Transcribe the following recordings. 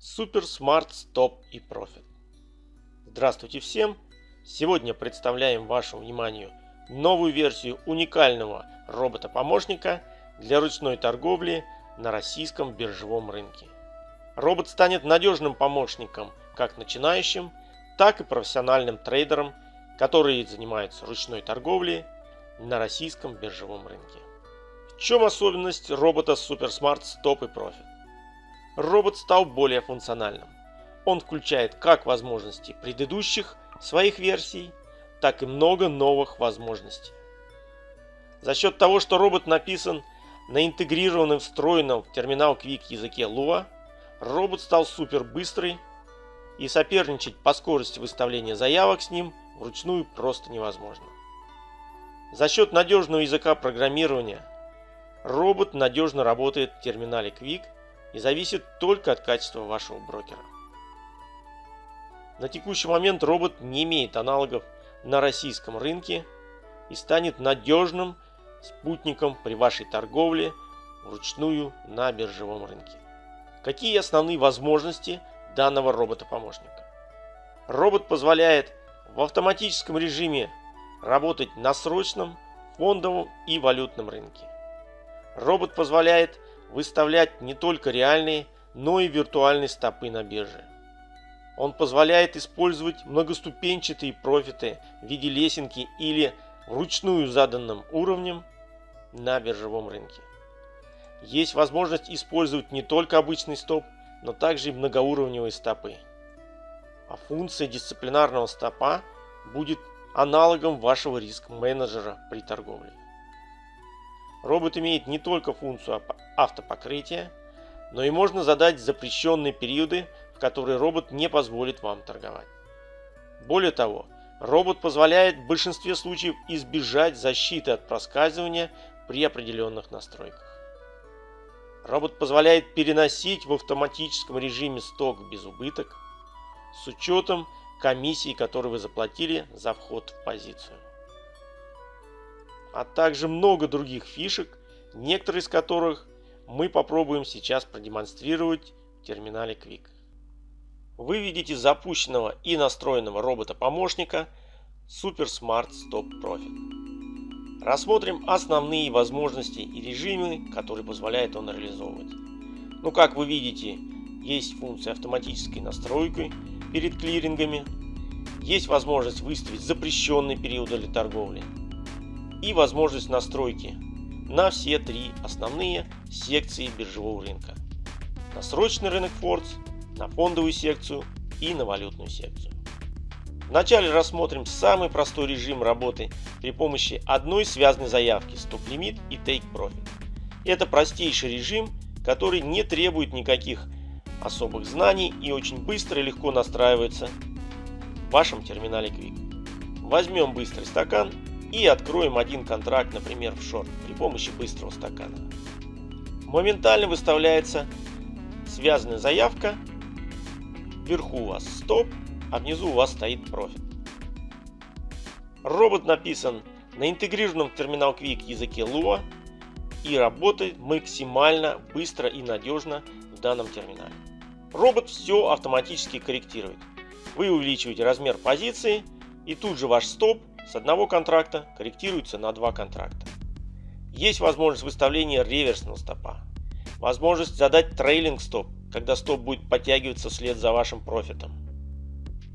Super Smart Stop и Profit. Здравствуйте всем! Сегодня представляем вашему вниманию новую версию уникального робота-помощника для ручной торговли на российском биржевом рынке. Робот станет надежным помощником как начинающим, так и профессиональным трейдерам, которые занимаются ручной торговлей на российском биржевом рынке. В чем особенность робота Super Smart Stop и Profit? Робот стал более функциональным. Он включает как возможности предыдущих своих версий, так и много новых возможностей. За счет того, что робот написан на интегрированном встроенном в терминал Quick языке Lua, робот стал супер быстрый и соперничать по скорости выставления заявок с ним вручную просто невозможно. За счет надежного языка программирования робот надежно работает в терминале Quick и зависит только от качества вашего брокера. На текущий момент робот не имеет аналогов на российском рынке и станет надежным спутником при вашей торговле вручную на биржевом рынке. Какие основные возможности данного робота-помощника? Робот позволяет в автоматическом режиме работать на срочном, фондовом и валютном рынке. Робот позволяет выставлять не только реальные, но и виртуальные стопы на бирже. Он позволяет использовать многоступенчатые профиты в виде лесенки или вручную заданным уровнем на биржевом рынке. Есть возможность использовать не только обычный стоп, но также и многоуровневые стопы. А функция дисциплинарного стопа будет аналогом вашего риск-менеджера при торговле. Робот имеет не только функцию автопокрытия, но и можно задать запрещенные периоды, в которые робот не позволит вам торговать. Более того, робот позволяет в большинстве случаев избежать защиты от проскальзывания при определенных настройках. Робот позволяет переносить в автоматическом режиме сток без убыток с учетом комиссии, которую вы заплатили за вход в позицию а также много других фишек, некоторые из которых мы попробуем сейчас продемонстрировать в терминале Quick. Вы видите запущенного и настроенного робота-помощника Super Smart Stop Profit. Рассмотрим основные возможности и режимы, которые позволяет он реализовывать. Ну как вы видите, есть функция автоматической настройки перед клирингами, есть возможность выставить запрещенный период для торговли, и возможность настройки на все три основные секции биржевого рынка. На срочный рынок Фордс, на фондовую секцию и на валютную секцию. Вначале рассмотрим самый простой режим работы при помощи одной связанной заявки Stop Limit и Take Profit. Это простейший режим, который не требует никаких особых знаний и очень быстро и легко настраивается в вашем терминале Quick. Возьмем быстрый стакан и откроем один контракт, например, в шорт при помощи быстрого стакана. Моментально выставляется связанная заявка. Вверху у вас стоп, а внизу у вас стоит профит. Робот написан на интегрированном в терминал Quick языке Lua и работает максимально быстро и надежно в данном терминале. Робот все автоматически корректирует. Вы увеличиваете размер позиции и тут же ваш стоп с одного контракта корректируется на два контракта. Есть возможность выставления реверсного стопа. Возможность задать трейлинг стоп, когда стоп будет подтягиваться вслед за вашим профитом.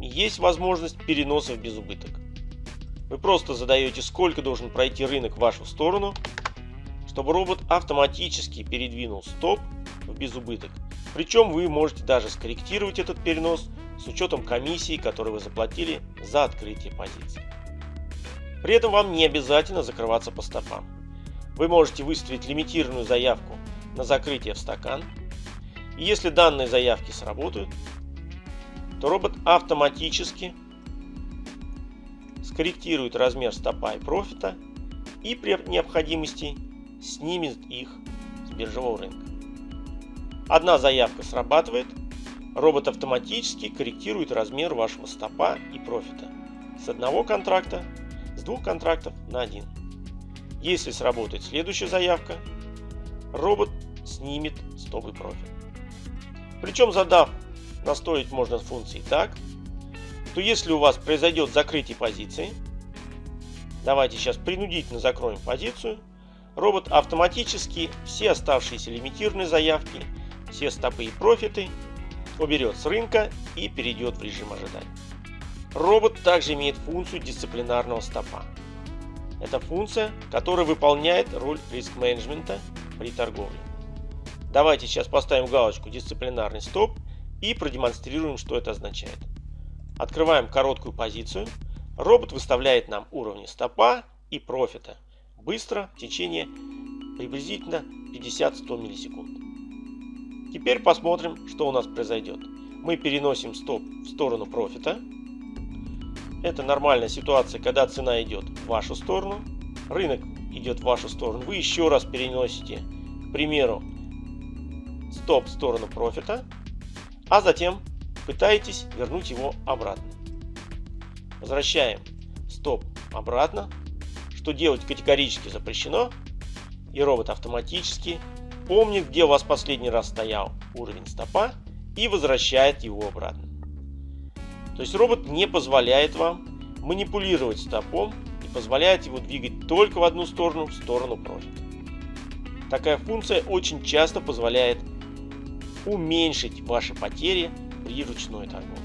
Есть возможность переносов без убыток. Вы просто задаете, сколько должен пройти рынок в вашу сторону, чтобы робот автоматически передвинул стоп в безубыток. Причем вы можете даже скорректировать этот перенос с учетом комиссии, которую вы заплатили за открытие позиции. При этом вам не обязательно закрываться по стопам. Вы можете выставить лимитированную заявку на закрытие в стакан. И если данные заявки сработают, то робот автоматически скорректирует размер стопа и профита и при необходимости снимет их с биржевого рынка. Одна заявка срабатывает, робот автоматически корректирует размер вашего стопа и профита с одного контракта двух контрактов на один. Если сработает следующая заявка, робот снимет стоп и профит. Причем задав настроить можно функции так, то если у вас произойдет закрытие позиции, давайте сейчас принудительно закроем позицию, робот автоматически все оставшиеся лимитированные заявки, все стопы и профиты уберет с рынка и перейдет в режим ожидания. Робот также имеет функцию дисциплинарного стопа. Это функция, которая выполняет роль риск-менеджмента при торговле. Давайте сейчас поставим галочку «Дисциплинарный стоп» и продемонстрируем, что это означает. Открываем короткую позицию. Робот выставляет нам уровни стопа и профита быстро в течение приблизительно 50-100 миллисекунд. Теперь посмотрим, что у нас произойдет. Мы переносим стоп в сторону профита. Это нормальная ситуация, когда цена идет в вашу сторону. Рынок идет в вашу сторону. Вы еще раз переносите, к примеру, стоп в сторону профита. А затем пытаетесь вернуть его обратно. Возвращаем стоп обратно. Что делать категорически запрещено. И робот автоматически помнит, где у вас последний раз стоял уровень стопа и возвращает его обратно. То есть робот не позволяет вам манипулировать стопом и позволяет его двигать только в одну сторону, в сторону профита. Такая функция очень часто позволяет уменьшить ваши потери при ручной торговле.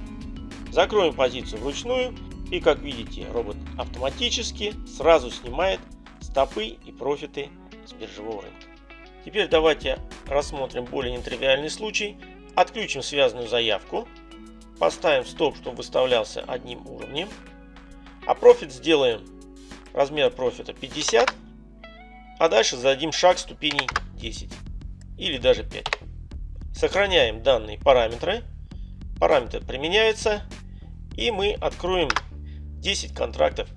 Закроем позицию вручную и как видите робот автоматически сразу снимает стопы и профиты с биржевого рынка. Теперь давайте рассмотрим более нетривиальный случай. Отключим связанную заявку. Поставим стоп, чтобы выставлялся одним уровнем. А профит сделаем размер профита 50. А дальше зададим шаг ступеней 10 или даже 5. Сохраняем данные параметры. Параметры применяются. И мы откроем 10 контрактов,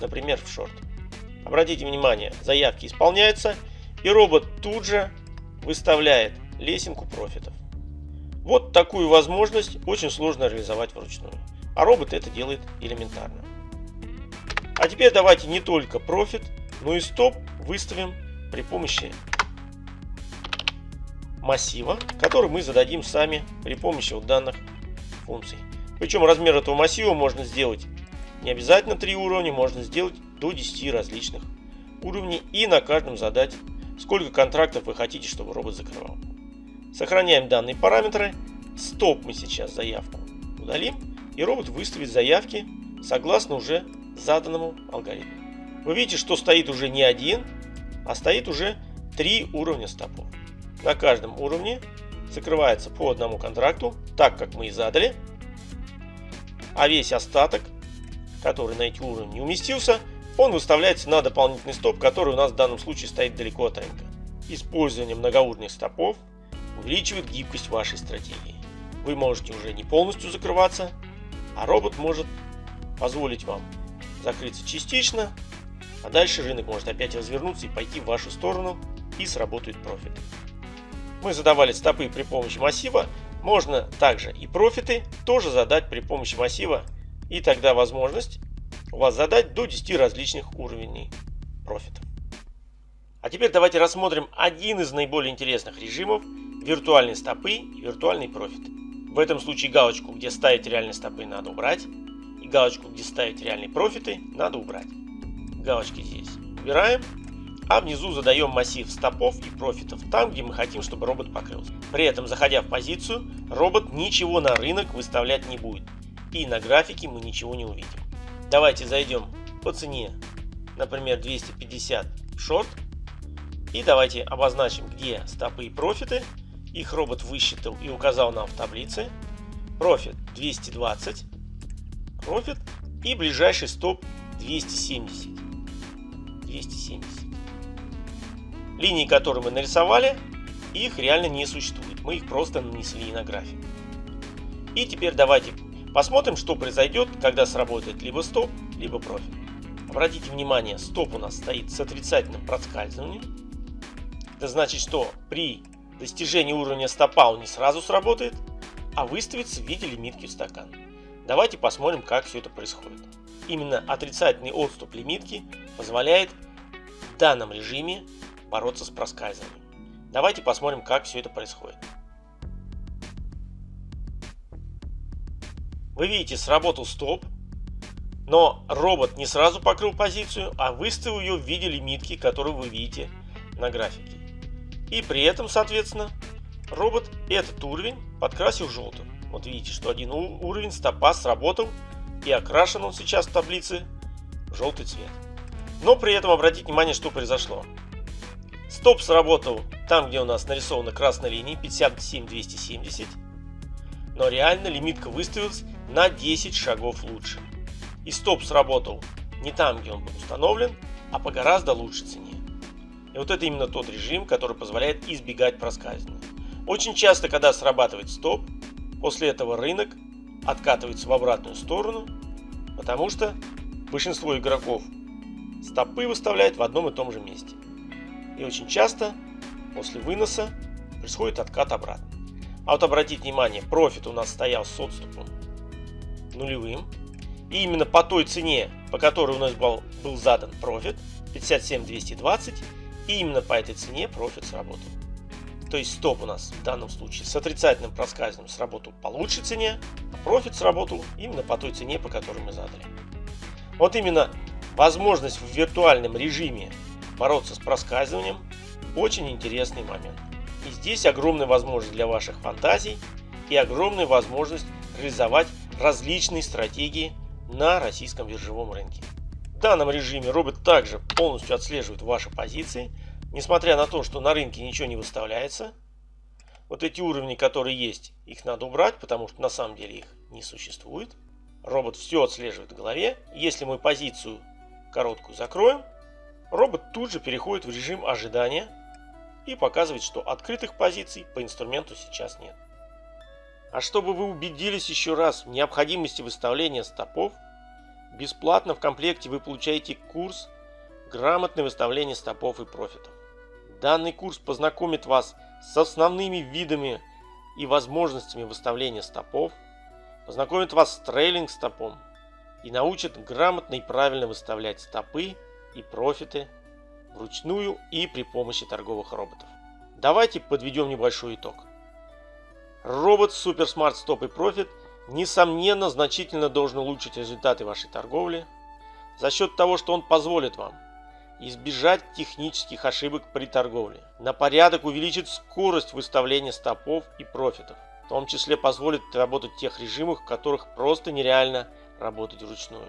например, в шорт. Обратите внимание, заявки исполняются. И робот тут же выставляет лесенку профитов. Вот такую возможность очень сложно реализовать вручную. А робот это делает элементарно. А теперь давайте не только профит, но и стоп выставим при помощи массива, который мы зададим сами при помощи вот данных функций. Причем размер этого массива можно сделать не обязательно 3 уровня, можно сделать до 10 различных уровней и на каждом задать сколько контрактов вы хотите, чтобы робот закрывал. Сохраняем данные параметры. Стоп мы сейчас заявку удалим. И робот выставит заявки согласно уже заданному алгоритму. Вы видите, что стоит уже не один, а стоит уже три уровня стопов. На каждом уровне закрывается по одному контракту, так как мы и задали. А весь остаток, который на эти уровни не уместился, он выставляется на дополнительный стоп, который у нас в данном случае стоит далеко от рынка. Использование многоуровневых стопов увеличивает гибкость вашей стратегии. Вы можете уже не полностью закрываться, а робот может позволить вам закрыться частично, а дальше рынок может опять развернуться и пойти в вашу сторону и сработает профит. Мы задавали стопы при помощи массива, можно также и профиты тоже задать при помощи массива и тогда возможность у вас задать до 10 различных уровней профитов. А теперь давайте рассмотрим один из наиболее интересных режимов виртуальные стопы и виртуальный профит. В этом случае галочку, где ставить реальные стопы, надо убрать. И галочку, где ставить реальные профиты, надо убрать. Галочки здесь убираем. А внизу задаем массив стопов и профитов там, где мы хотим, чтобы робот покрылся. При этом, заходя в позицию, робот ничего на рынок выставлять не будет. И на графике мы ничего не увидим. Давайте зайдем по цене, например, 250 в шорт. И давайте обозначим, где стопы и профиты. Их робот высчитал и указал нам в таблице. Профит 220. Профит и ближайший стоп 270. 270. Линии, которые мы нарисовали, их реально не существует. Мы их просто нанесли на график. И теперь давайте Посмотрим, что произойдет, когда сработает либо стоп, либо профит. Обратите внимание, стоп у нас стоит с отрицательным проскальзыванием. Это значит, что при достижении уровня стопа он не сразу сработает, а выставится в виде лимитки в стакан. Давайте посмотрим, как все это происходит. Именно отрицательный отступ лимитки позволяет в данном режиме бороться с проскальзыванием. Давайте посмотрим, как все это происходит. Вы видите, сработал стоп, но робот не сразу покрыл позицию, а выставил ее в виде лимитки, которую вы видите на графике. И при этом, соответственно, робот этот уровень подкрасил желтым. Вот видите, что один уровень стопа сработал и окрашен он сейчас в таблице в желтый цвет. Но при этом обратите внимание, что произошло. Стоп сработал там, где у нас нарисована красная линия 57-270. Но реально лимитка выставилась на 10 шагов лучше. И стоп сработал не там, где он был установлен, а по гораздо лучшей цене. И вот это именно тот режим, который позволяет избегать проскальзывания. Очень часто, когда срабатывает стоп, после этого рынок откатывается в обратную сторону, потому что большинство игроков стопы выставляет в одном и том же месте. И очень часто после выноса происходит откат обратно. А вот обратите внимание, профит у нас стоял с отступом нулевым. И именно по той цене, по которой у нас был, был задан профит, 57220, и именно по этой цене профит сработал. То есть стоп у нас в данном случае с отрицательным проскальзыванием сработал по лучшей цене, а профит сработал именно по той цене, по которой мы задали. Вот именно возможность в виртуальном режиме бороться с проскальзыванием очень интересный момент. И здесь огромная возможность для ваших фантазий и огромная возможность реализовать различные стратегии на российском биржевом рынке. Данном режиме робот также полностью отслеживает ваши позиции, несмотря на то, что на рынке ничего не выставляется. Вот эти уровни, которые есть, их надо убрать, потому что на самом деле их не существует. Робот все отслеживает в голове. Если мы позицию короткую закроем, робот тут же переходит в режим ожидания и показывает, что открытых позиций по инструменту сейчас нет. А чтобы вы убедились еще раз в необходимости выставления стопов, бесплатно в комплекте вы получаете курс «Грамотное выставление стопов и профитов». Данный курс познакомит вас с основными видами и возможностями выставления стопов, познакомит вас с трейлинг стопом и научит грамотно и правильно выставлять стопы и профиты вручную и при помощи торговых роботов. Давайте подведем небольшой итог. Робот Super Smart Stop и Profit несомненно значительно должен улучшить результаты вашей торговли за счет того, что он позволит вам избежать технических ошибок при торговле, на порядок увеличит скорость выставления стопов и профитов, в том числе позволит работать в тех режимах, в которых просто нереально работать вручную.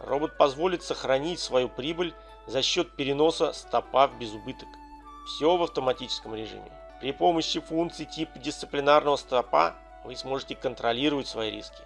Робот позволит сохранить свою прибыль за счет переноса стопа в безубыток. Все в автоматическом режиме. При помощи функций типа дисциплинарного стопа вы сможете контролировать свои риски,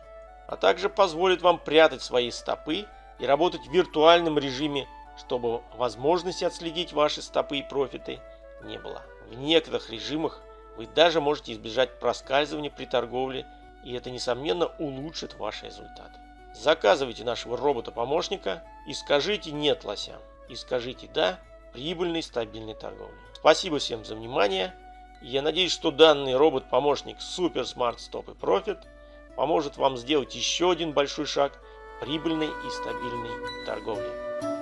а также позволит вам прятать свои стопы и работать в виртуальном режиме, чтобы возможности отследить ваши стопы и профиты не было. В некоторых режимах вы даже можете избежать проскальзывания при торговле, и это несомненно улучшит ваши результаты. Заказывайте нашего робота-помощника и скажите «нет» лосям. И скажите «да» прибыльной стабильной торговле. Спасибо всем за внимание. Я надеюсь, что данный робот-помощник Super Smart Stop и Profit поможет вам сделать еще один большой шаг прибыльной и стабильной торговли.